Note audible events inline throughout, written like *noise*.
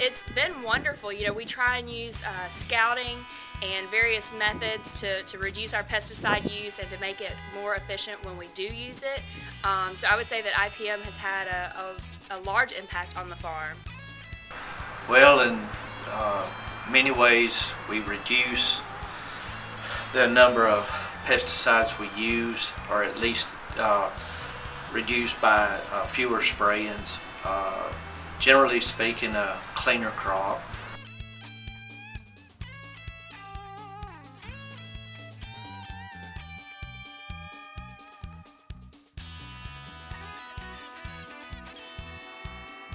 It's been wonderful. You know, we try and use uh, scouting and various methods to, to reduce our pesticide use and to make it more efficient when we do use it. Um, so I would say that IPM has had a, a, a large impact on the farm. Well, in uh, many ways, we reduce the number of pesticides we use, or at least uh, reduced by uh, fewer sprayings. Generally speaking, a cleaner crop.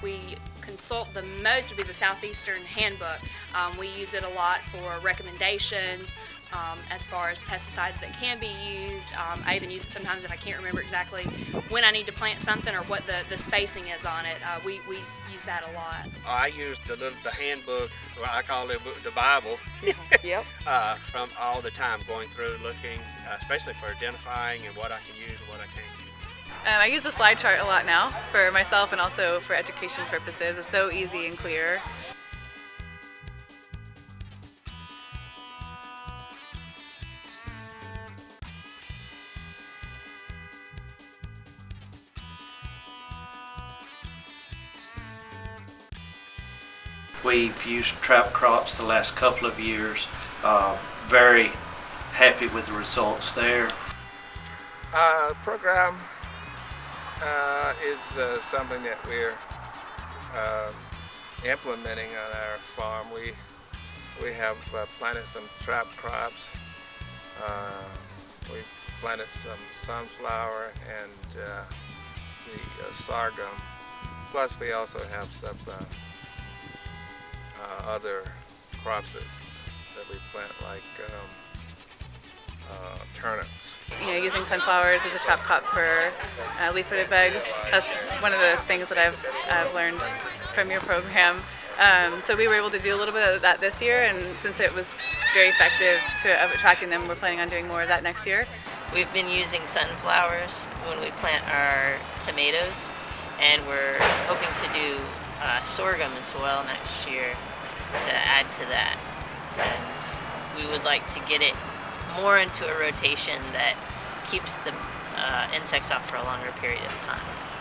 We consult the most would be the Southeastern Handbook. Um, we use it a lot for recommendations um, as far as pesticides that can be used. Um, I even use it sometimes if I can't remember exactly when I need to plant something or what the, the spacing is on it. Uh, we, we use that a lot. I use the little the handbook, well, I call it the Bible. *laughs* Yep. *laughs* uh, from all the time going through looking, uh, especially for identifying and what I can use and what I can't use. Um, I use the slide chart a lot now for myself and also for education purposes. It's so easy and clear. We've used trap crops the last couple of years. Uh, very happy with the results there. Uh, program uh, is uh, something that we're uh, implementing on our farm. We we have uh, planted some trap crops. Uh, we've planted some sunflower and uh, the sorghum. Plus, we also have some other crops that, that we plant, like um, turnips you know, using sunflowers as a trap crop for uh, leaf-footed bugs. That's one of the things that I've, I've learned from your program. Um, so we were able to do a little bit of that this year, and since it was very effective to of attracting them, we're planning on doing more of that next year. We've been using sunflowers when we plant our tomatoes, and we're hoping to do uh, sorghum as well next year to add to that. And we would like to get it more into a rotation that keeps the uh, insects off for a longer period of time.